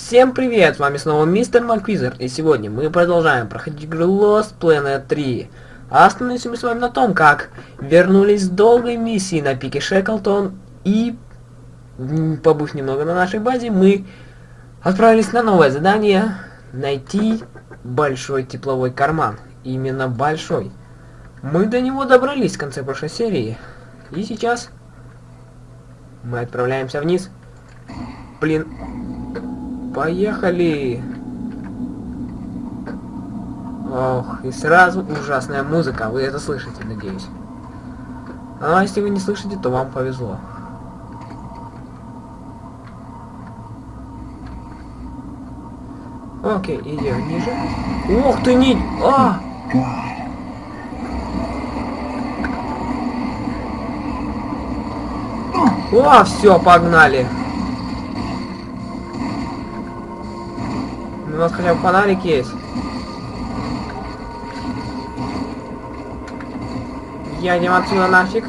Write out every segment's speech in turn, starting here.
Всем привет, с вами снова мистер Маквизер, и сегодня мы продолжаем проходить игру Lost Planet 3. А остановимся мы с вами на том, как вернулись с долгой миссии на пике Шеклтон, и, побыв немного на нашей базе, мы отправились на новое задание найти большой тепловой карман. Именно большой. Мы до него добрались в конце прошлой серии, и сейчас мы отправляемся вниз. Блин, Поехали! Ох, и сразу ужасная музыка, вы это слышите, надеюсь. А если вы не слышите, то вам повезло. Окей, идем ниже. Ох ты, не... А! О, все, погнали. У нас хотя бы фонарик есть. Едем отсюда нафиг.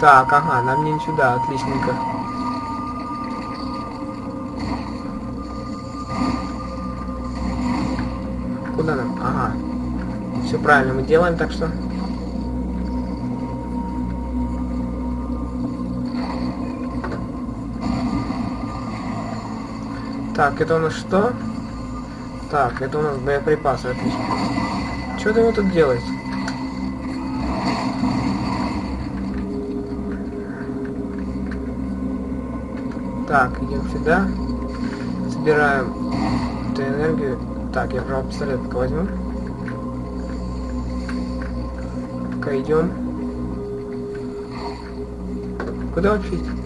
Так, ага, нам не сюда, отличненько. Куда нам? Ага. Все правильно мы делаем, так что Так, это у нас что? Так, это у нас боеприпасы, отлично. Что вы тут делаете? Так, идем сюда. Собираем эту энергию. Так, я правда пистолет пока возьму. Пока идем. Куда вообще идти?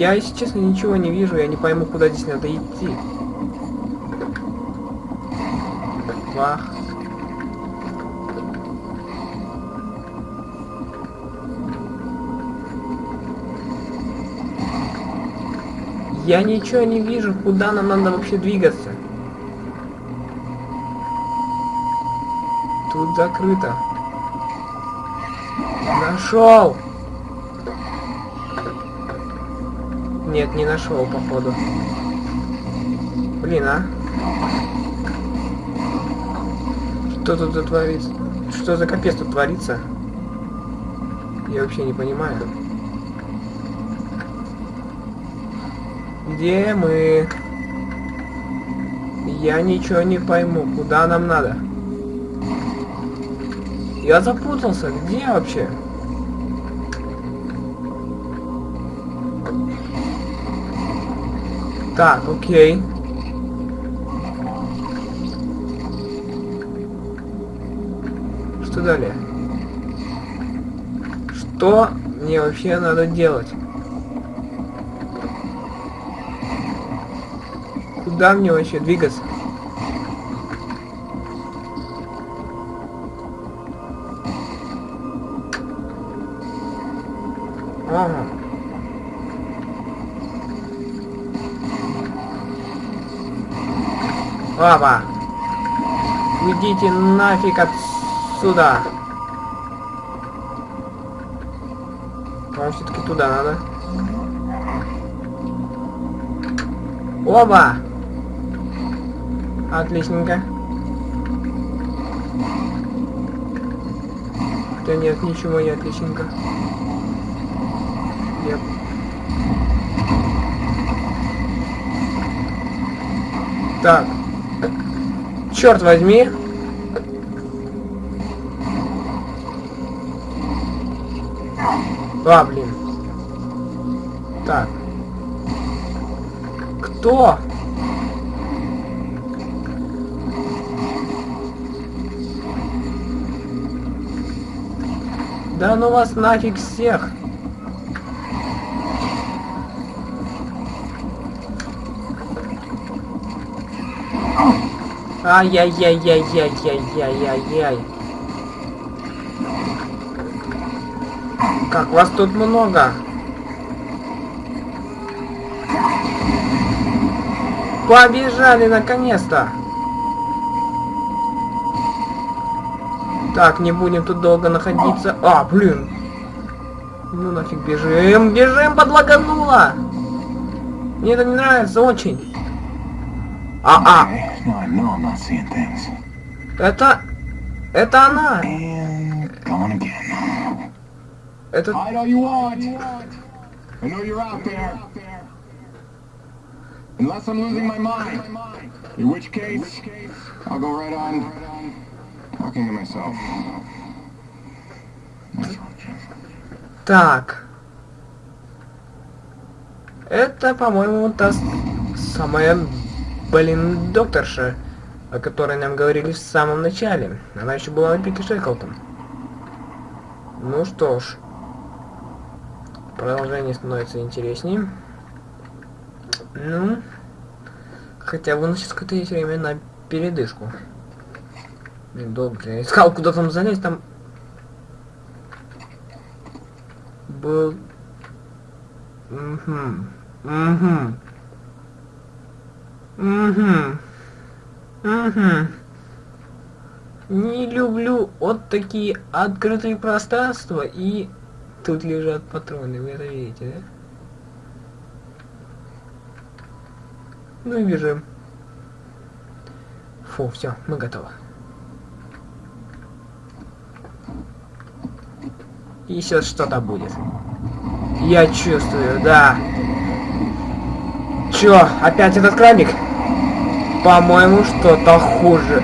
Я, если честно, ничего не вижу, я не пойму, куда здесь надо идти. Вах. Я ничего не вижу, куда нам надо вообще двигаться. Тут закрыто. Нашел! Нет, не нашел, походу. Блин, а? Что тут творится? Что за капец тут творится? Я вообще не понимаю. Где мы? Я ничего не пойму. Куда нам надо? Я запутался. Где вообще? Так, окей. Что далее? Что мне вообще надо делать? Куда мне вообще двигаться? Лава! Уйдите нафиг отсюда! По-моему, все-таки туда надо. Оба! Отличненько. Хотя нет, ничего не отличненько. Нет. Так. Черт возьми. А, блин. Так. Кто? Да ну вас нафиг всех. Ай-яй-яй-яй-яй-яй-яй-яй. Как вас тут много? Побежали наконец-то! Так, не будем тут долго находиться. А, блин. Ну нафиг бежим, бежим, подлагануло. Мне это не нравится очень. А, а. Okay, now I know I'm not seeing things. Это... Это она. And gone again. Это... Hide all you want. I know you're out there. Unless I'm losing my mind. In which case, I'll go right on talking to myself. Так. Это, по-моему, та с- самая, блин, докторша, о которой нам говорили в самом начале. Она еще была на пике Шеклтон. Ну что ж. Продолжение становится интереснее. Ну. Хотя бы у сейчас какое-то есть время на передышку. Долго. Я искал, куда там залезть, там был... Угу. Угу. Угу. Угу. Не люблю вот такие открытые пространства и тут лежат патроны, вы это видите, да? Ну и бежим. Фу, все, мы готовы. И сейчас что-то будет. Я чувствую, да. Чё, опять этот крабик? По-моему, что-то хуже.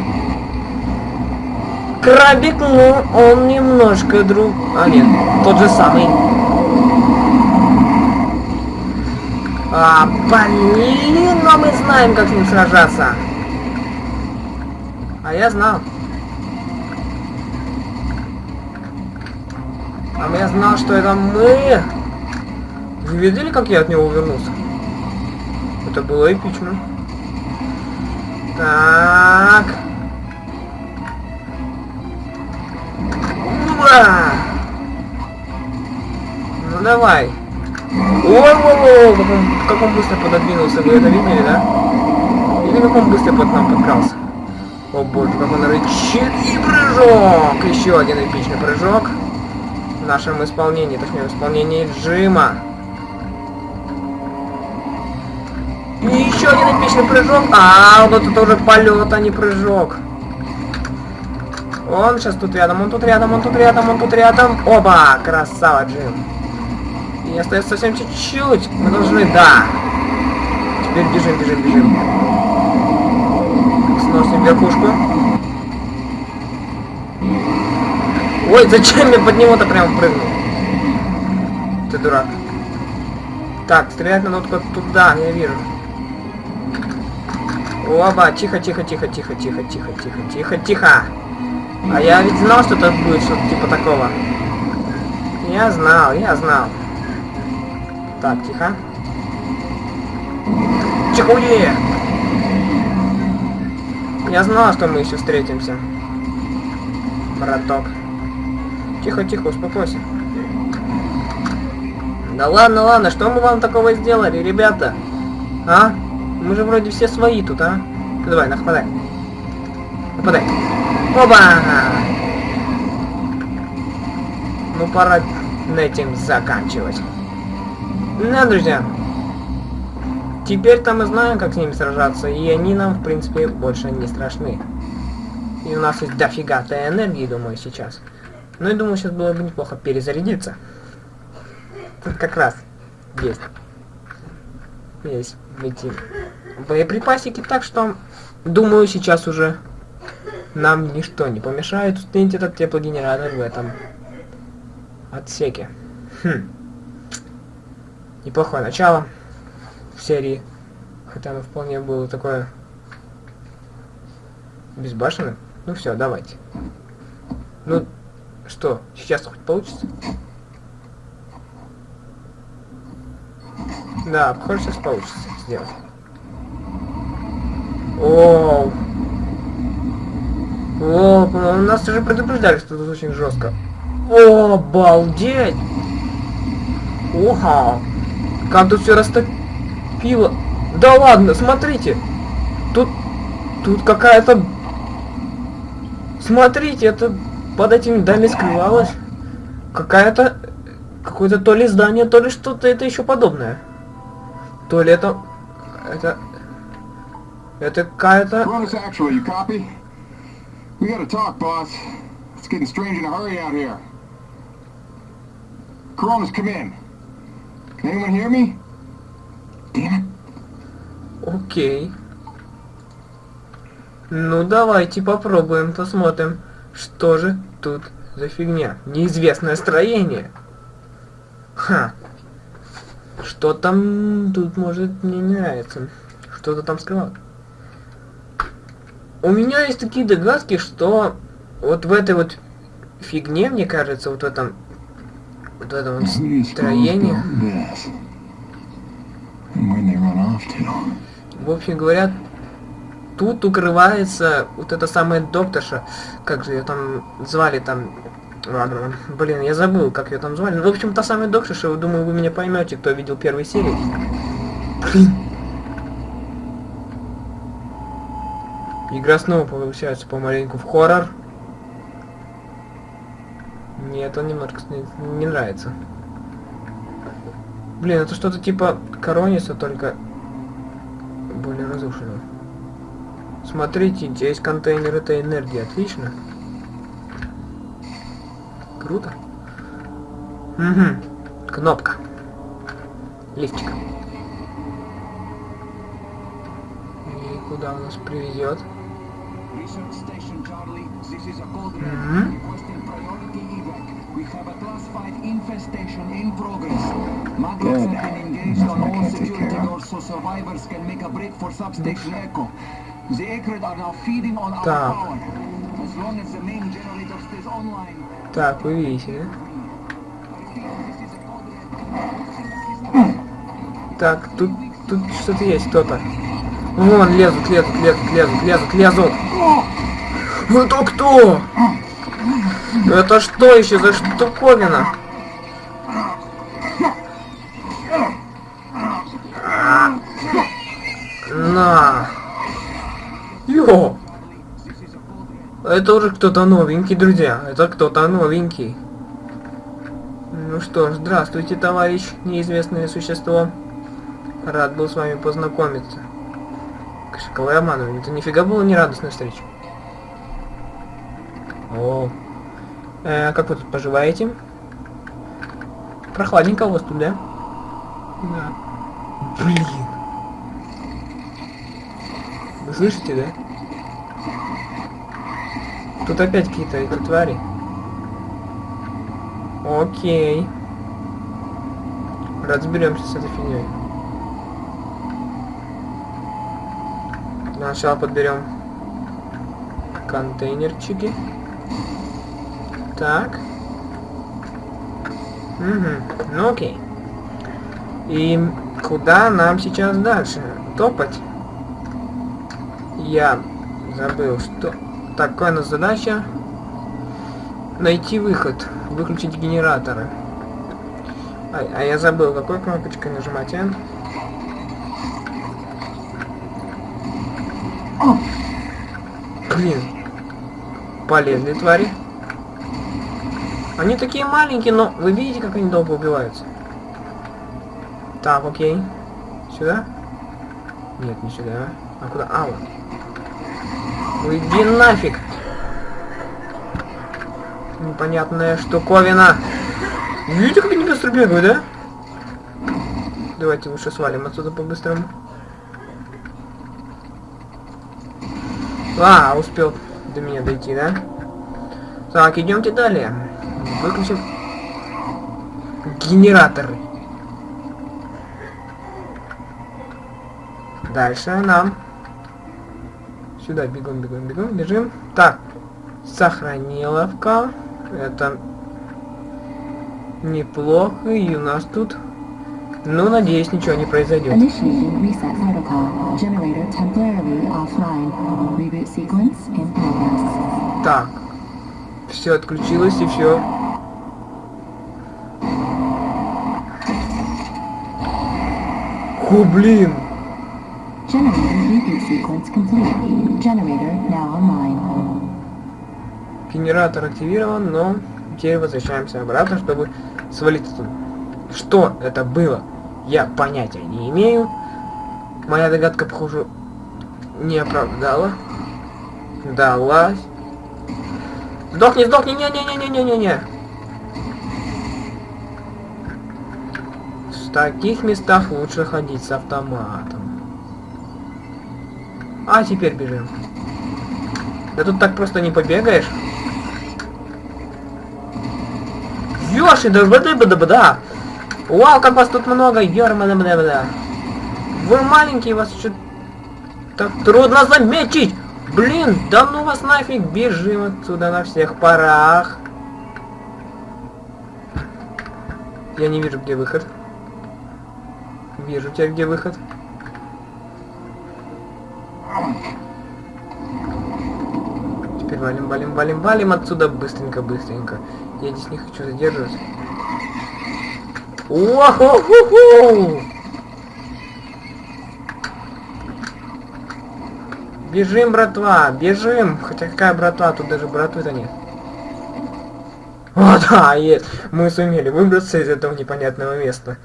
Крабик, ну, он немножко друг... А, нет, тот же самый. А, блин, но мы знаем, как с ним сражаться. А я знал. А я знал, что это мы. Вы видели, как я от него увернулся? Это было эпично. Так. Ура! Ну давай. Он, как он быстро пододвинулся, вы это видели, да? Или как он быстро под нам подкрался? О боже, как он рычит. И прыжок! Еще один эпичный прыжок. В нашем исполнении, точнее, в исполнении Джима. Еще один эпичный прыжок. А, вот это уже полет, а не прыжок. Он сейчас тут рядом, он тут рядом, он тут рядом, он тут рядом. Оба! Красава, Джим. И остается совсем чуть-чуть. Мы должны, да. Теперь бежим, бежим, бежим. Сносим верхушку. Ой, зачем я под него-то прям прыгнул? Ты дурак. Так, стрелять надо вот туда, я вижу. Оба, тихо, тихо, тихо, тихо, тихо, тихо, тихо, тихо, тихо. А я ведь знал, что это будет что-то типа такого. Я знал, я знал. Так, тихо. Чехуе! Я знал, что мы еще встретимся. Браток. Тихо, тихо, успокойся. Да ладно, ладно, что мы вам такого сделали, ребята? А? Мы же вроде все свои тут, а? Давай, нападай. Нападай. Оба! Ну, пора на этим заканчивать. Да, друзья. Теперь-то мы знаем, как с ними сражаться, и они нам, в принципе, больше не страшны. И у нас есть дофига-то энергии, думаю, сейчас. Ну и думаю, сейчас было бы неплохо перезарядиться. Тут как раз есть. Есть эти боеприпасики, так что, думаю, сейчас уже нам ничто не помешает установить этот теплогенератор в этом отсеке. Хм. Неплохое начало в серии. Хотя оно вполне было такое безбашенное. Ну все, давайте. Ну, что, сейчас хоть получится? Да, похоже, сейчас получится сделать. Оу. О, нас уже предупреждали, что тут очень жестко. О, обалдеть! Оха! Как тут все растопило. Да ладно, смотрите! Тут... Тут какая-то... Смотрите, это под этим здание скрывалось какая-то... Какое-то то ли здание, то ли что-то это еще подобное. То ли это... Это... Это какая-то... Come in. Can anyone hear me? Damn it. Окей. Ну давайте попробуем, посмотрим, что же тут за фигня. Неизвестное строение. Ха. Что там тут может мне не нравится. Что-то там скрывал. У меня есть такие догадки, что вот в этой вот фигне, мне кажется, вот в этом вот в этом вот строении. В общем говоря, тут укрывается вот эта самая докторша, как же ее там звали там, ладно, блин, я забыл, как ее там звали. Ну, в общем, та самая докторша, думаю, вы меня поймете, кто видел первые серии. Блин. Игра снова получается помаленьку в хоррор. Нет, он немножко не, не нравится. Блин, это что-то типа Корониса, только более разрушенного. Смотрите, здесь контейнер этой энергии, отлично. Круто. Угу. Кнопка. Лифчик. И куда он нас приведет? Mhm. Engaged on all security doors so survivors can make a break for substation Echo. The Acrid are now feeding on our Так. power. As long as the main generator stays online. Так, вы видите, да? Так, тут, тут что-то есть, кто-то. Вон, лезут, лезут, лезут, лезут, лезут, лезут. Это кто? Это что еще за штуковина? На. Йо. Это уже кто-то новенький, друзья. Это кто-то новенький. Ну что ж, здравствуйте, товарищ, неизвестное существо. Рад был с вами познакомиться. Я обманываю? Это нифига было не радостная встреча. О. Э, как вы тут поживаете? Прохладненько у вас тут, да? Да. Блин. Вы слышите, да? Тут опять какие-то эти твари. Окей. Разберемся с этой фигней. Для начала подберем контейнерчики. Так. Угу. Ну окей. И куда нам сейчас дальше? Топать? Я забыл, что... Такая у нас задача. Найти выход. Выключить генераторы. А, а я забыл, какой кнопочкой нажимать, а? Блин. Полезли твари. Они такие маленькие, но вы видите, как они долго убиваются? Так, окей. Сюда? Нет, не сюда. А куда? А, вот. Уйди нафиг! Непонятная штуковина. Видите, как они быстро бегают, да? Давайте лучше свалим отсюда по-быстрому. А, успел до меня дойти, да? Так, идемте далее. Выключим генераторы. Дальше нам сюда бегом, бегом, бегом, бежим. Так, сохраниловка. Это неплохо. И у нас тут, ну, надеюсь, ничего не произойдет. Так, все отключилось и все. О, блин! Generator reboot sequence complete. Generator now online. Генератор активирован, но теперь возвращаемся обратно, чтобы свалить тут. Что это было? Я понятия не имею. Моя догадка, похоже, не оправдала. Далась. Сдохни, сдохни, не-не-не-не-не-не-не. В таких местах лучше ходить с автоматом. А теперь бежим. Да тут так просто не побегаешь. Ёши, да бда бда бда. Вау, как вас тут много, ёрмана бда бда. Вы маленькие, вас что так трудно заметить. Блин, да ну вас нафиг, бежим отсюда на всех парах. Я не вижу, где выход. Вижу тебя, где выход. Теперь валим, валим, валим, валим отсюда быстренько, быстренько. Я здесь не хочу задерживаться. О-хо-хо-хо! Бежим, братва, бежим. Хотя какая братва, тут даже братвы-то нет. О, да, есть. Мы сумели выбраться из этого непонятного места.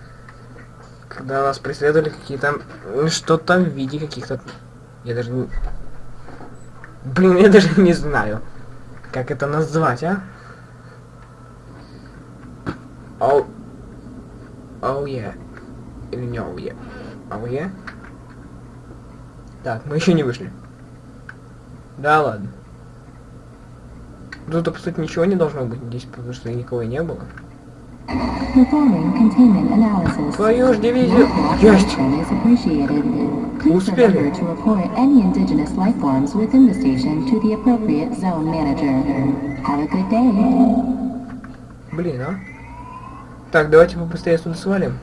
Когда нас преследовали какие-то... Что-то в виде каких-то... Я даже не... Блин, я даже не знаю, как это назвать, а? Оу... Оу, я. Или не оу, я. Оу, я? Так, мы еще не вышли. Да ладно. Тут, по сути, ничего не должно быть здесь, потому что никого не было. Performing containment analysis. Твою ж дивизию... Your Есть! cooperation is appreciated. Please Успели. remember to report any indigenous life forms within the station to the appropriate zone manager. Have a good day. Блин, а? Так, давайте побыстрее отсюда свалим.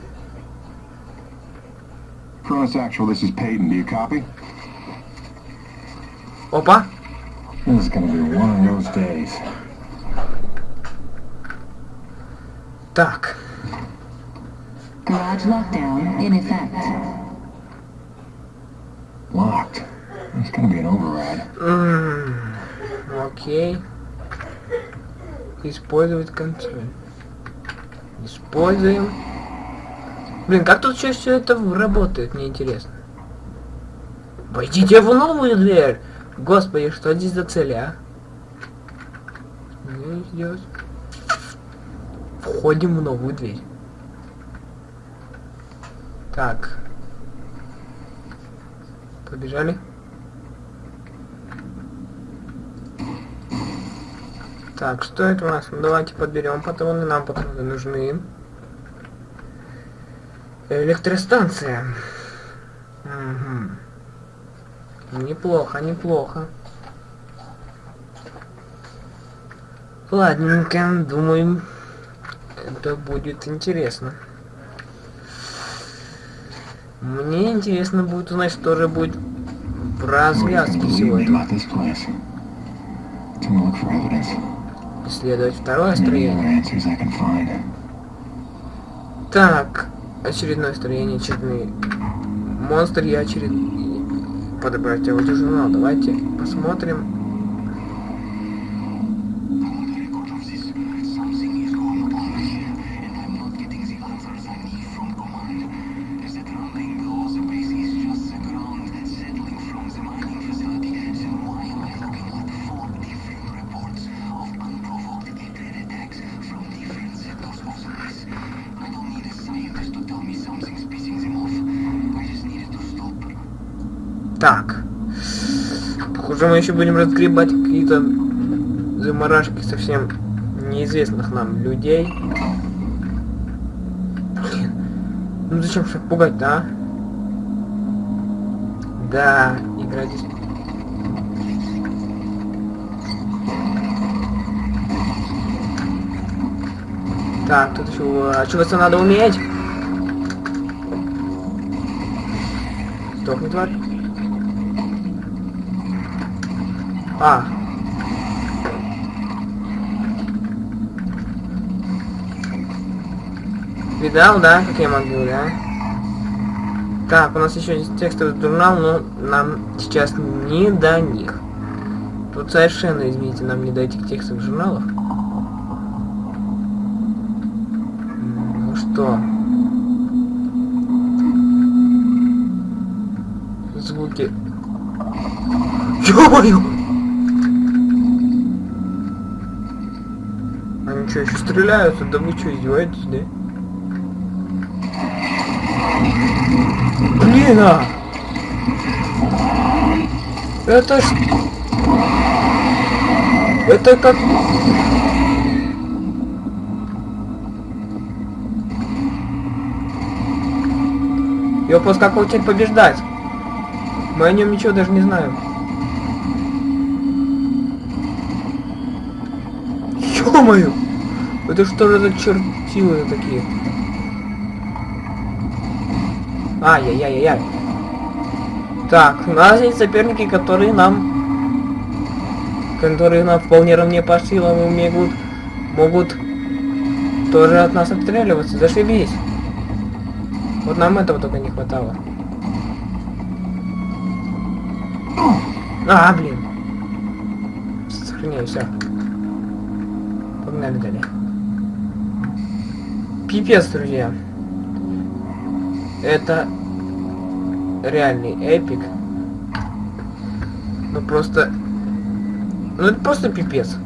Cross Actual, this is Peyton. Do you copy? Опа! This is gonna be one of those days. Так. Garage lockdown in effect. Locked. It's gonna be an override. М, Окей. Использовать контроль. Используем. Блин, как тут все, все это работает, мне интересно. Войдите в новую дверь! Господи, что здесь за цель, а? Ну, здесь. Входим в новую дверь. Так. Побежали. Так, что это у нас? Ну, давайте подберем патроны, нам патроны нужны. Электростанция. Мгм. Неплохо, неплохо. Ладненько, думаю, это будет интересно. Мне интересно будет узнать, что же будет в развязке evidence. Исследовать второе строение. Так, очередное строение, очередные монстр и очеред... Подобрать аудиожурнал. Давайте посмотрим. Так. Похоже, мы еще будем разгребать какие-то заморашки совсем неизвестных нам людей. Блин. Ну зачем же пугать-то, а? Да, игра здесь... Так, тут еще... А чего надо уметь? Сдохни, тварь. А. Видал, да, как я могу, да? Так, у нас еще есть текстовый журнал, но нам сейчас не до них. Вот совершенно, извините, нам не до этих текстовых журналов. Ну что? Звуки. Ё-моё! Стреляются? Да вы что, издеваетесь, да? Блин, а! Это ж... Это как... Ёпос, как его теперь побеждать? Мы о нем ничего даже не знаем. Ё-моё! Это что же за чертилы такие? Ай-яй-яй-яй. Так, у нас есть соперники, которые нам... Которые нам вполне равне по силам и могут... Могут тоже от нас отстреливаться. Зашибись. Вот нам этого только не хватало. А, блин. Сохраняю, все. Погнали далее. Пипец, друзья. Это реальный эпик. Ну просто... Ну это просто пипец.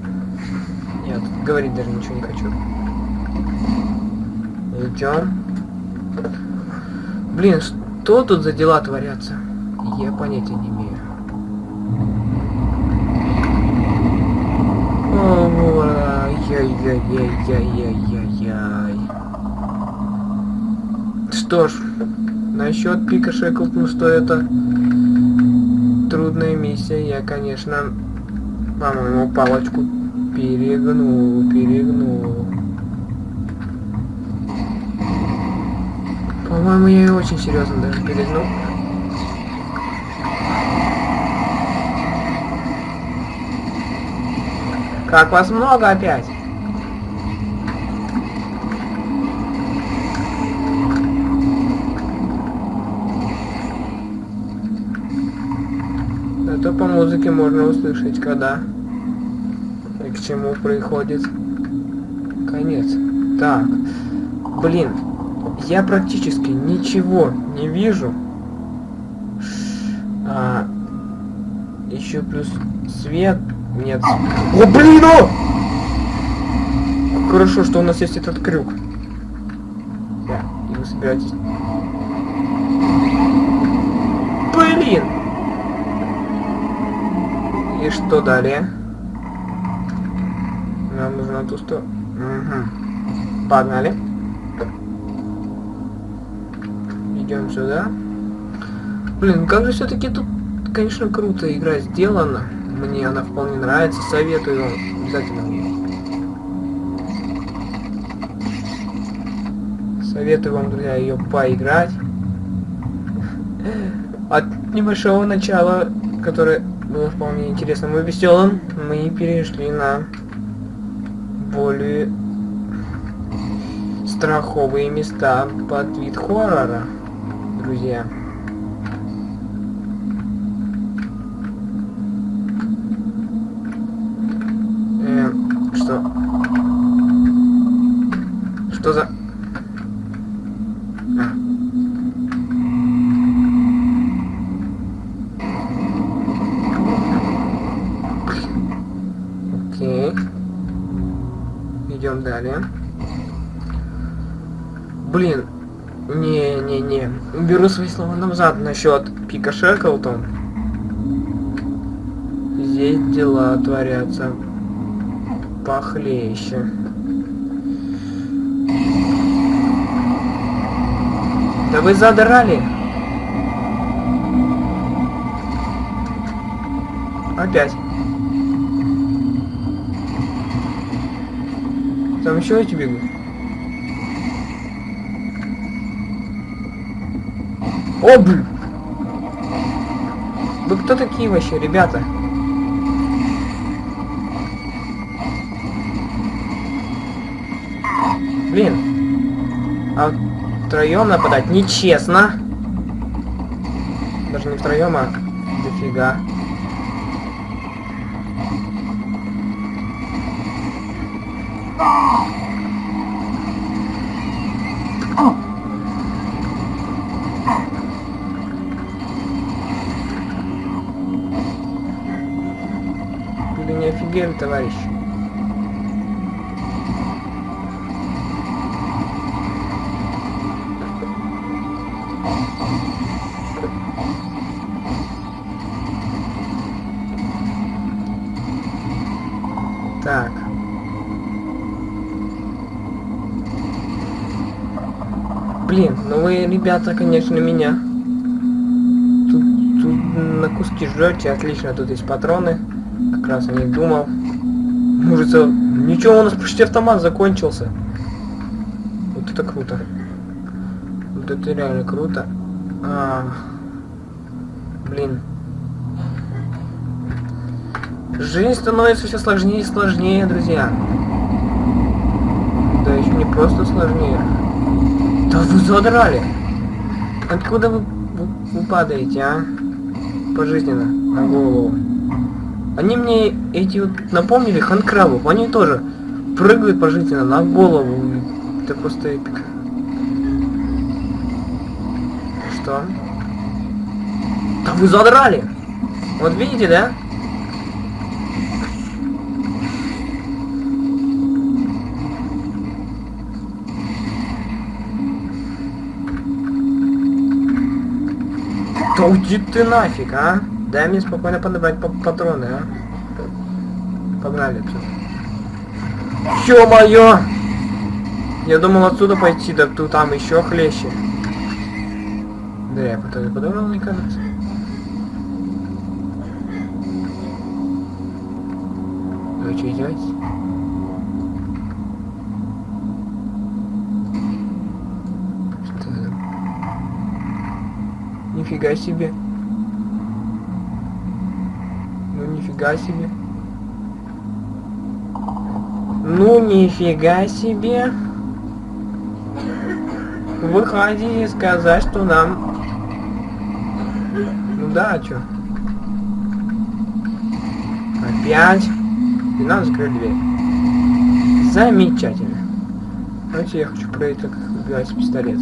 Нет, говорить даже ничего не хочу. Идем. Блин, что тут за дела творятся? Я понятия не имею. Ай-яй-яй-яй-яй-яй-яй. Что ж, насчет Пика Шеклтон, что это трудная миссия, я, конечно, по-моему, палочку перегнул, перегнул. По-моему, я ее очень серьезно даже перегнул. Как вас много опять? Это по музыке можно услышать, когда и к чему приходит конец. Так, блин, я практически ничего не вижу. А, еще плюс свет. Нет. О, блин, о! Хорошо, что у нас есть этот крюк. Да, и вы собираетесь... Блин! И что далее? Нам нужно ту что... Угу. Погнали. Идем сюда. Блин, как же все-таки тут, конечно, круто игра сделана. Мне она вполне нравится. Советую обязательно. Советую вам, друзья, ее поиграть. От небольшого начала, которое было вполне интересным и веселым, мы перешли на более страховые места под вид хоррора, друзья. Э, что? Что за... А. Окей. Идем далее. Блин. Не-не-не. Беру свои назад насчет Пика Шеклтон. Здесь дела творятся похлеще. Да вы задрали. Опять. Там еще эти бегут. О, блин! Вы кто такие вообще, ребята? Блин. А втроем нападать нечестно. Даже не втроем, а дофига. Ребята, конечно, меня. Тут, тут на куски жрете, отлично, тут есть патроны. Как раз о них думал. За- ничего, у нас почти автомат закончился. Вот это круто. Вот это реально круто. А, блин. Жизнь становится все сложнее и сложнее, друзья. Да еще не просто сложнее. Да вы задрали. Откуда вы, вы, вы падаете, а? Пожизненно, на голову. Они мне эти вот напомнили ханкрабов. Они тоже прыгают пожизненно на голову. Это просто эпик. Что? Да вы задрали! Вот видите, да? Да уйди ты нафиг, а? Дай мне спокойно подобрать па- патроны, а? Погнали отсюда. Ё-моё! Я думал отсюда пойти, да тут там еще хлеще. Да я патроны подобрал, мне кажется. Нифига себе. Ну нифига себе. Ну нифига себе. Вы хотите сказать, что нам... Ну да, чё? Опять? И надо закрыть дверь. Замечательно. Давайте я хочу проверить, как убивается пистолет.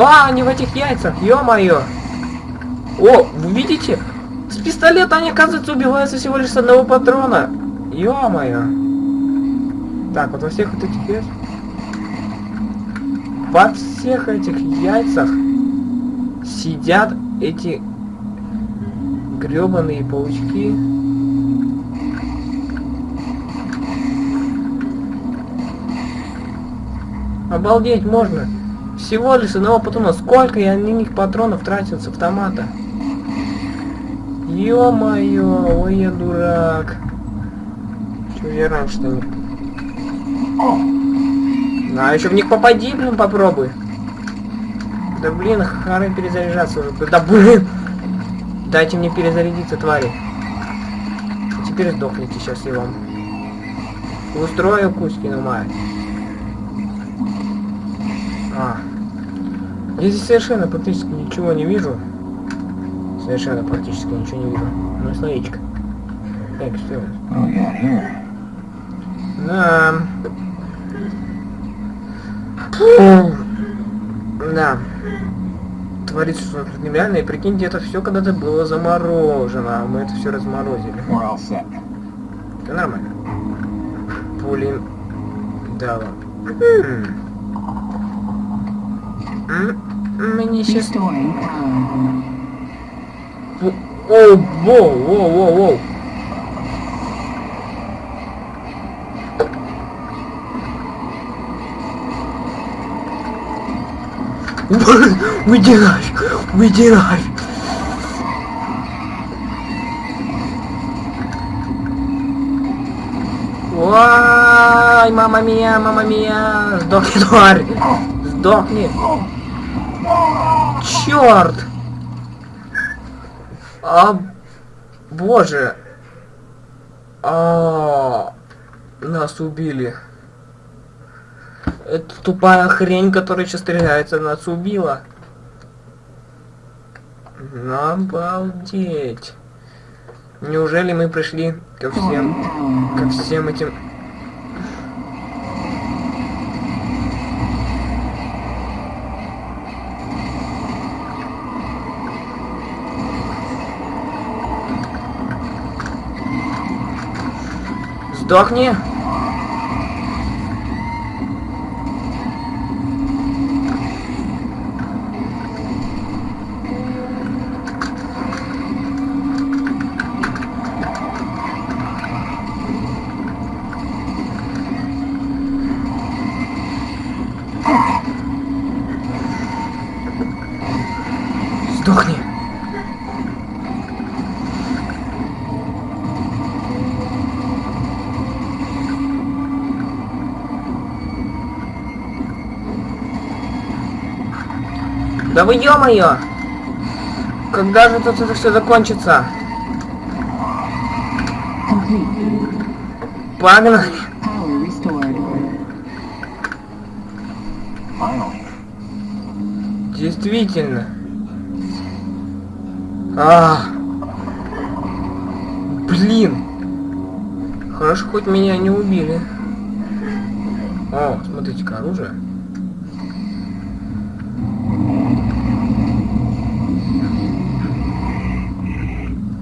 А, они в этих яйцах, ё-моё! О, вы видите? С пистолета они, оказывается, убиваются всего лишь с одного патрона. Ё-моё! Так, вот во всех вот этих яйцах... Во всех этих яйцах сидят эти гребаные паучки. Обалдеть можно. Всего лишь одного патрона. Сколько я на них патронов тратил с автомата? Ё-моё, ой, я дурак. Чего я раньше-то не... А еще в них попади, блин, попробуй. Да блин, хары перезаряжаться уже. Да блин! Дайте мне перезарядиться, твари. Теперь сдохните, сейчас я вам. Устрою Кузькину мать. А. Я здесь совершенно практически ничего не вижу. Совершенно практически ничего не вижу. Ну, словечко. Так, что? Here? Да. Да. Творится что-то нереальное. И прикиньте, это все когда-то было заморожено, а мы это все разморозили. Это нормально. Пули. Да ладно. Мне сейчас... О, воу, воу, воу, воу. Уйди нафиг! Ой, мама мия, мама мия! Сдохни, тварь! Сдохни! Черт! А, боже. А, нас убили. Это тупая хрень, которая сейчас стреляется, нас убила. Обалдеть. Неужели мы пришли ко всем, ко всем этим... Сдохни! Сдохни! Да вы ё-моё! Когда же тут это все закончится? Погнали! Действительно. А. Блин. Хорошо, хоть меня не убили. О, смотрите-ка, оружие.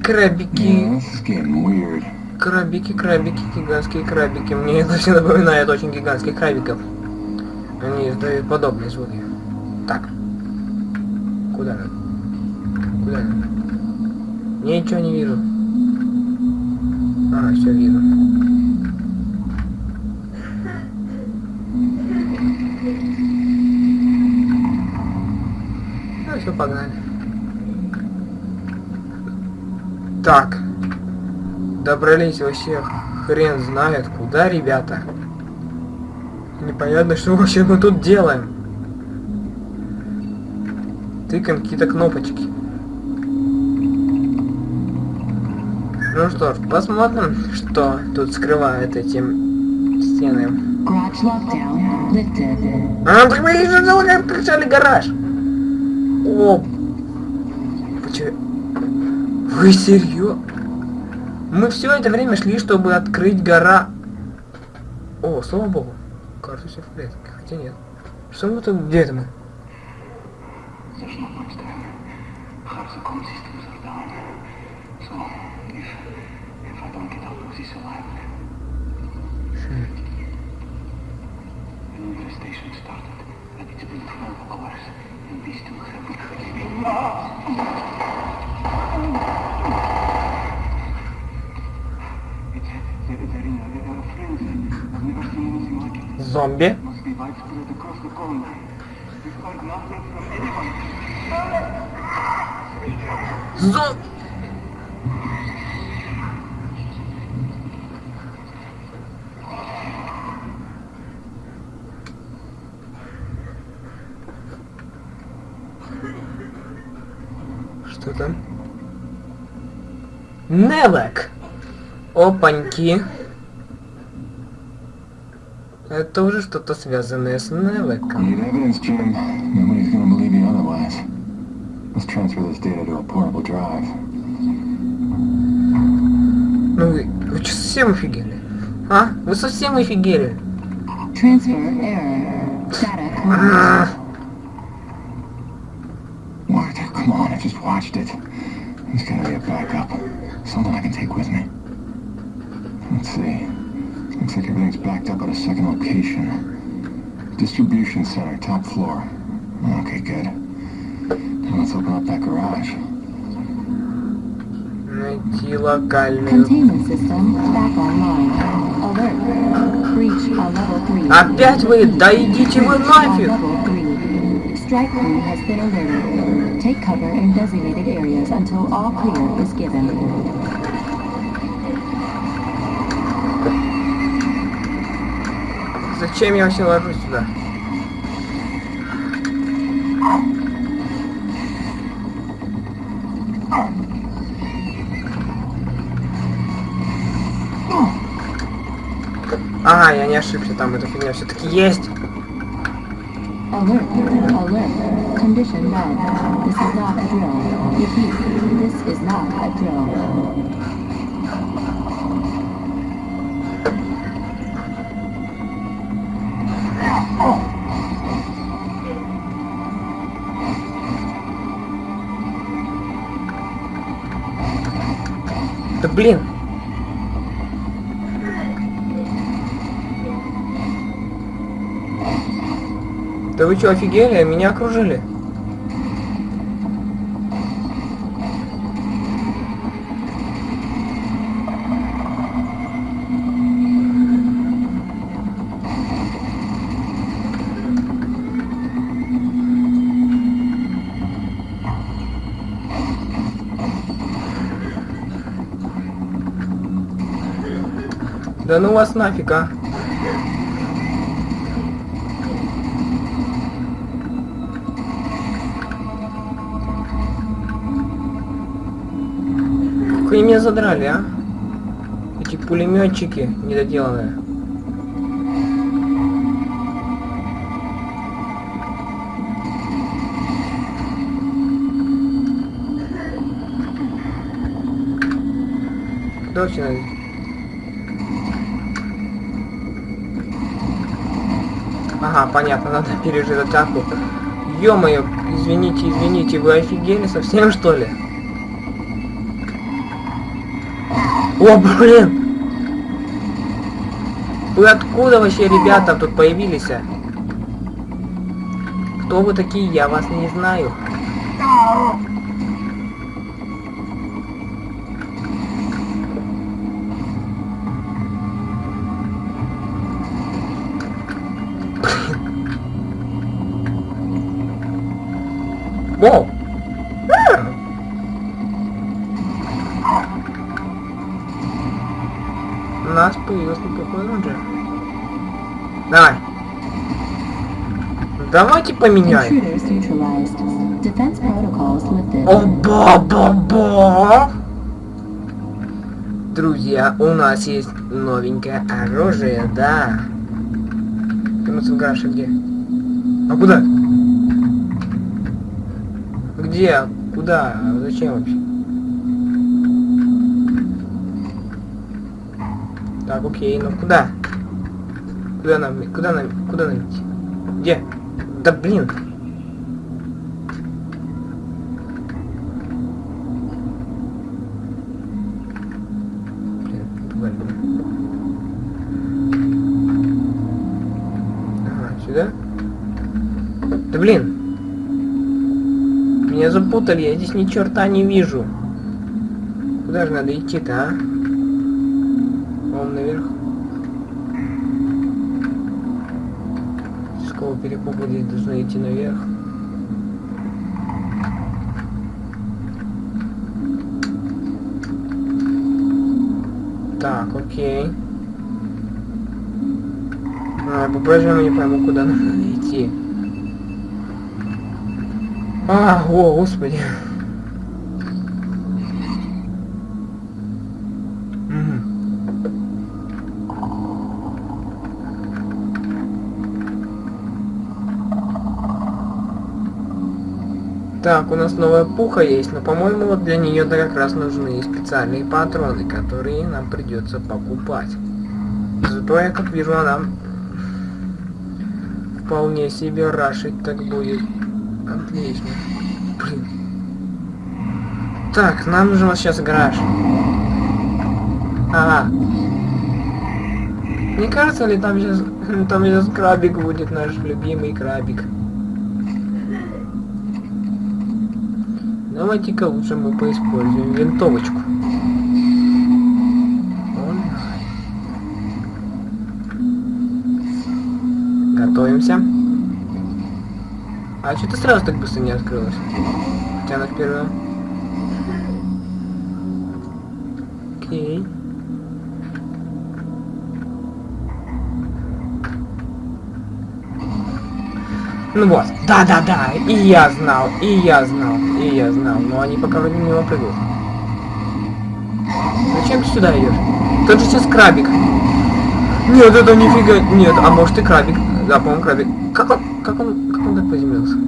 Крабики. Getting weird. Крабики, крабики, гигантские крабики. Мне это все напоминает очень гигантских крабиков. Они издают подобные звуки. Так. Куда надо? Куда надо? Ничего не вижу. А, все вижу. Ну все, погнали. Так. Добрались вообще хрен знает куда, ребята. Непонятно, что вообще мы тут делаем. Тыкаем какие-то кнопочки. Ну что ж, посмотрим, что тут скрывают эти стены. А, так мы же открыли гараж. О, почему? Вы серьезно? Мы все это время шли, чтобы открыть гора. О, слава богу. Кажется, все в порядке. Хотя нет. Что мы тут? Где это мы? Опаньки! Это уже что-то связанное с Невеком. Ну вы, вы что, совсем офигели? А? Вы совсем офигели? А, What? Come on, I just watched it. There's gotta be a backup. Something I can take with me. Let's see. Looks like everything's backed up at a second location. Distribution center, top floor. Okay, good. Now let's open up that garage. Найти локальную. Containment system back online. Alert. Breach on level 3. Опять вы? Да идите вы Breach on нафиг! level 3. Strike crew has been alerted. Take cover in designated areas until all clear is given. Зачем я вообще ложусь сюда? Ага, я не ошибся, там эта фигня все-таки есть. Alert. Alert. Вы что, офигели? Меня окружили. Да ну вас нафиг, а. Они меня задрали, а? Эти пулеметчики недоделанные. Точно. Ага, понятно, надо пережить атаку. Ё-моё, извините, извините, вы офигели совсем что ли? О, блин! Вы откуда вообще, ребята, тут появились? а? Кто вы такие? Я вас не знаю. Воу! У нас появился неплохой рейнджер. Давай. Давайте поменяем. Protocols lifted. Оба-ба-ба! Друзья, у нас есть новенькое оружие, да. Вернуться в гараж, где? А куда? Где? Куда? Зачем вообще? Так, окей, ну куда? Куда нам, куда нам, куда нам идти? Где? Да блин! Да блин! Меня запутали, я здесь ни черта не вижу. Куда же надо идти-то, а? Перепуга здесь должны идти наверх? Так, окей. А, по-прежнему не пойму, куда надо идти. А, о, господи. Так, у нас новая пуха есть, но, по-моему, вот для нее как раз нужны специальные патроны, которые нам придется покупать. Зато я, как вижу, она вполне себе рашить так будет. Отлично. Блин. Так, нам нужен вот сейчас гараж. Ага. Не кажется ли там сейчас там сейчас крабик будет наш любимый крабик? Давайте-ка лучше мы поиспользуем винтовочку. Готовимся. А что ты сразу так быстро не открылась? Хотя она первая. Окей. Ну вот, да-да-да, и я знал, и я знал, и я знал, но они пока вроде мимо прыгают. Зачем ты сюда идешь? Тут же сейчас крабик. Нет, это нифига, нет, а может и крабик. Да, по-моему, крабик. Как он, как он, как он так приземлился?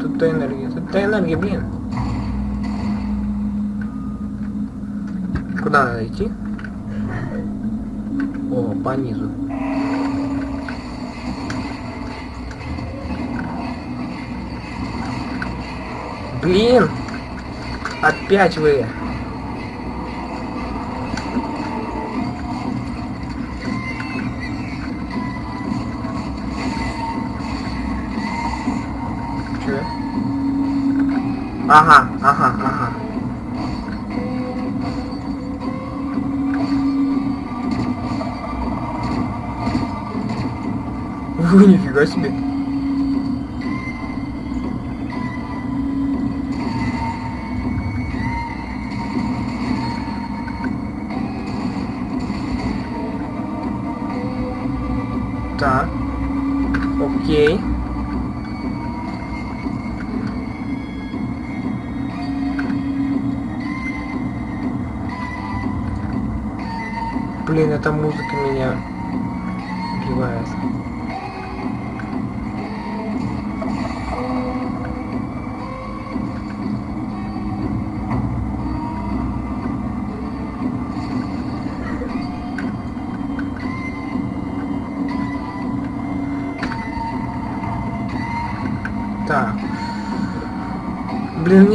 Тут-то энергия, тут-то энергия, блин. Куда надо идти? О, по низу. Блин! Опять вы! Че? Ага, ага, ага. Вы нифига себе.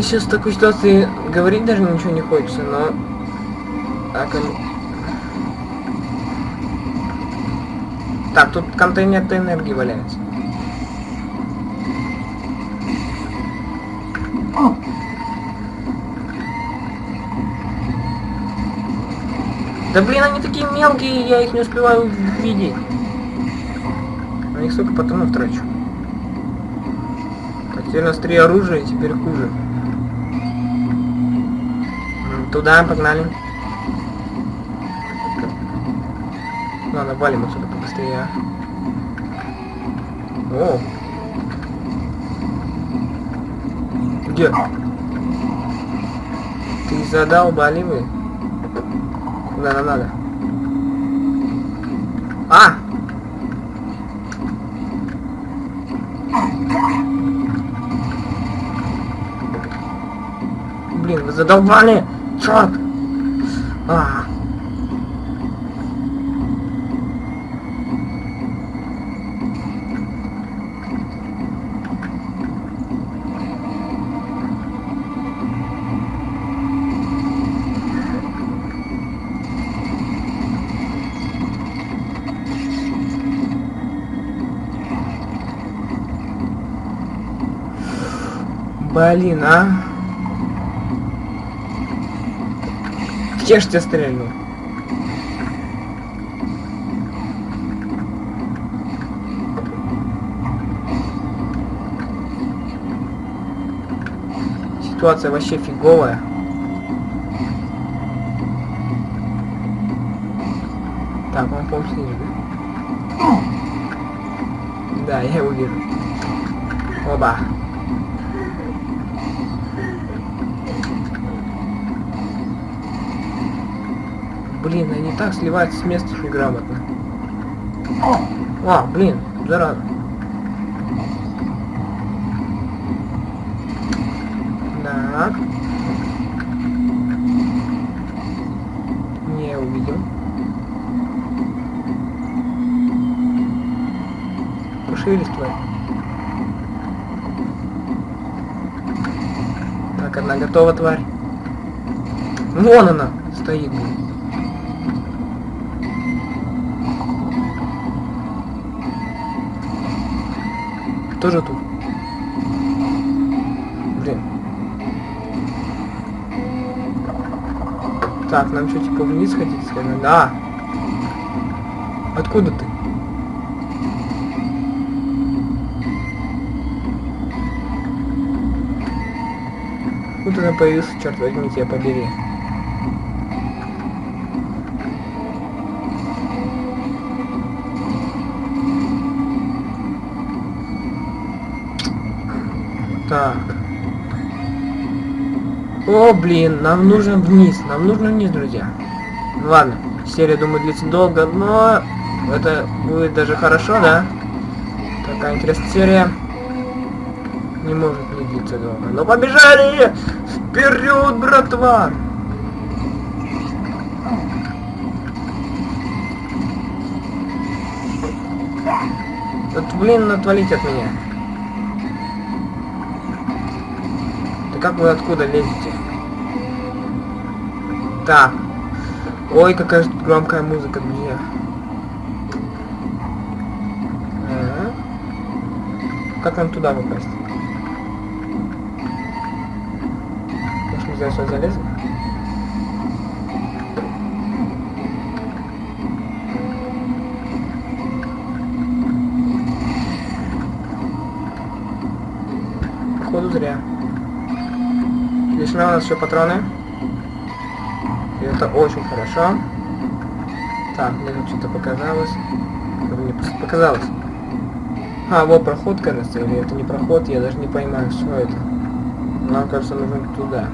Сейчас в такой ситуации говорить даже ничего не хочется, но... Так, он... Так, тут контейнер энергии валяется. Да блин, они такие мелкие, я их не успеваю видеть. На них столько патронов трачу. У нас три оружия, теперь хуже. Туда, погнали. Ладно, валим отсюда побыстрее. О! Где? Ты задал баливы? Куда нам надо? А! Блин, вы задолбали! Черт! А. Блин, а? Где ж тебя стрельнул? Ситуация вообще фиговая. Так, он, снизу, да? Да, я его вижу. Оба. Блин, они так сливаются с места что грамотно. А, блин, зараза. Так. Не увидел. Пошевелись, тварь. Так, одна готова, тварь. Вон она стоит, блин. Так, нам что, типа вниз хотите сказать? Да. Откуда ты? Тут она появился, черт возьми, тебя побери. Так. О, блин, нам нужно вниз. Нам нужно вниз, друзья. Ну ладно, серия, думаю, длится долго, но это будет даже хорошо, да? Такая интересная серия. Не может не длиться долго. Но побежали! Вперед, братва! Вот, блин, отвалите от меня. Да как вы откуда лезете? Так. Ой, какая же тут громкая музыка, друзья. Ага. Как нам туда попасть? колесо залезли? Походу зря. Лишнего у нас еще патроны. Это очень хорошо. Так, мне тут что-то показалось. Мне показалось. А, вот проход, кажется, или это не проход, я даже не понимаю, что это. Нам, кажется, нужно туда.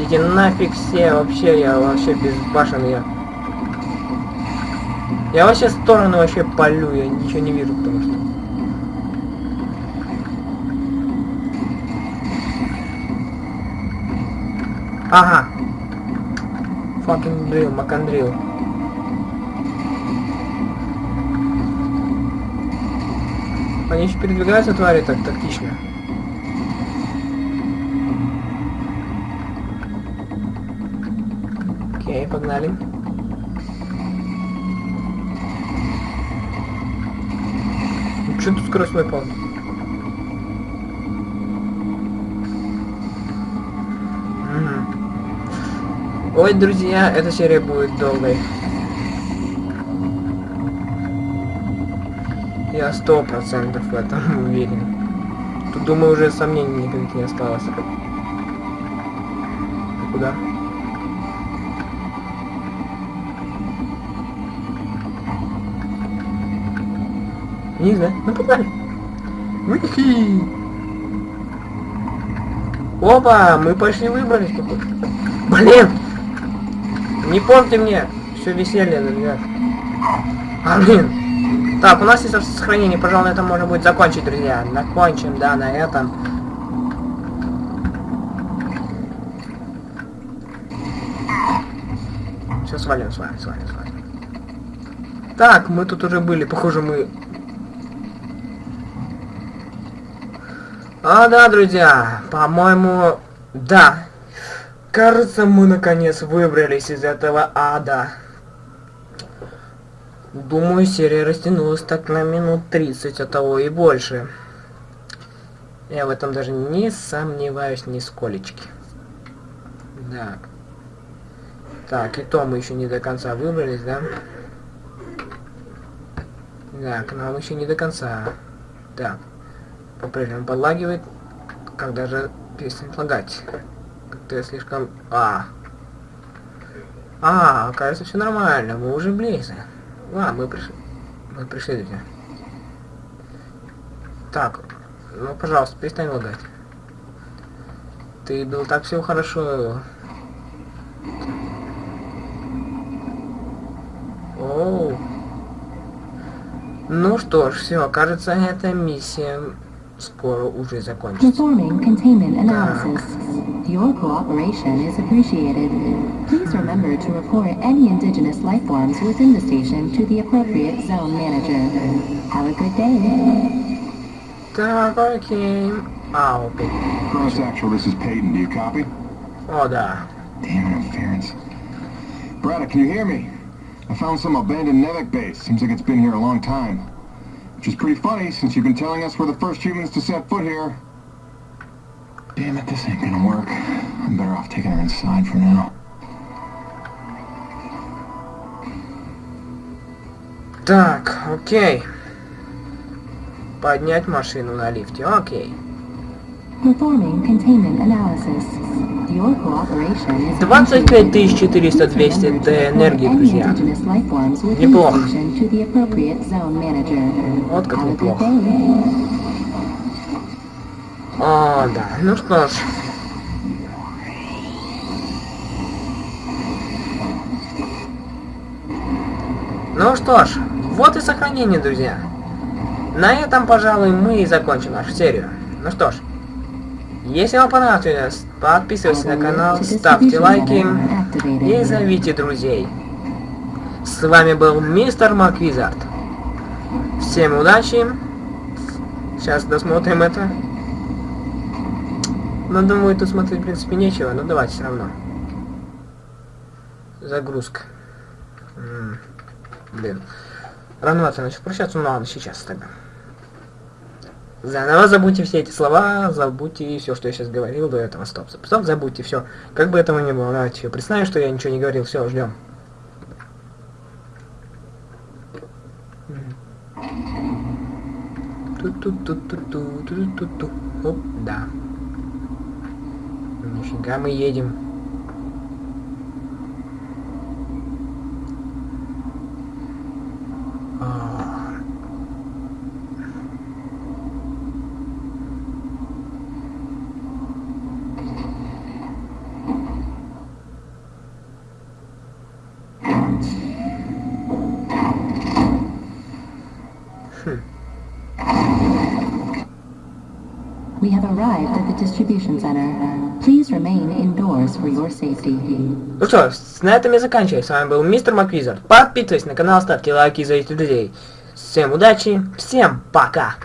Идите нафиг все, вообще, я вообще безбашен, я... Я вообще стороны вообще полю, я ничего не вижу, потому что... Ага. Fucking drill, макандрил. Они еще передвигаются, твари, так тактично. Окей, погнали. Ну, Че тут скорость мой полный? Ой, друзья, эта серия будет долгой. Я сто процентов в этом уверен. Тут, думаю, уже сомнений никаких не осталось. Ты куда? Не знаю. Ну, погнали. Уихи! Опа, мы пошли выбрались Блин! Не помните мне все веселье, ребят. А, блин. Так, у нас есть сохранение, пожалуй, на этом можно будет закончить, друзья. Закончим, да, на этом. Все, свалим, свалим, свалим, свалим. Так, мы тут уже были, похоже, мы... А, да, друзья, по-моему, да. Кажется, мы наконец выбрались из этого ада. Думаю, серия растянулась так на минут 30, а того и больше. Я в этом даже не сомневаюсь ни сколечки. Так. И то мы еще не до конца выбрались, да? Так, нам еще не до конца. Так. По-прежнему подлагивает. Когда же перестанет лагать? Как-то я слишком... А. А, кажется, все нормально. Мы уже близко. А, мы пришли. Мы пришли, друзья. Так. Ну, пожалуйста, перестань лагать. Ты был так все хорошо. Оу. Ну что ж, все, кажется, эта миссия скоро уже закончится. Performing containment analysis. Your cooperation is appreciated. Please remember to report any indigenous lifeforms within the station to the appropriate zone manager. Have a good day. Dog, I came. I'll be. Cross actual, this is Peyton. Do you copy? Oh, da. Damn interference. Braddock, can you hear me? I found some abandoned Nevik base. Seems like it's been here a long time. Which is pretty funny, since you've been telling us we're the first humans to set foot here. Damn it, this ain't gonna work. I'm better off taking her inside for now. Так, окей. Поднять машину на лифте, окей. Performing containment analysis. Your cooperation is 25 400 200 Remember to Д report энергии, друзья. Неплохо. Вот как неплохо. О, да. Ну что ж. Ну что ж, вот и сохранение, друзья. На этом, пожалуй, мы и закончим нашу серию. Ну что ж, если вам понравилось, подписывайтесь на канал, ставьте лайки и зовите друзей. С вами был мистер Маквизард. Всем удачи. Сейчас досмотрим это. Но думаю, тут смотреть, в принципе, нечего, но давайте все равно. Загрузка. М, Блин. Рановато начал прощаться, ну ладно, сейчас тогда. Заново забудьте все эти слова, забудьте все, что я сейчас говорил до этого. Стоп, стоп, стоп, забудьте все. Как бы этого ни было, давайте представим, что я ничего не говорил. Все, ждем. Ту-ту-ту-ту-ту-ту-ту-ту. Оп, да. Нифига мы едем. А. We have arrived at the distribution center. Please remain indoors for your. Ну что, на этом я заканчиваю. С вами был мистер Маквизер. Подписывайтесь на канал, ставьте лайки, зовите друзей. Всем удачи, всем пока!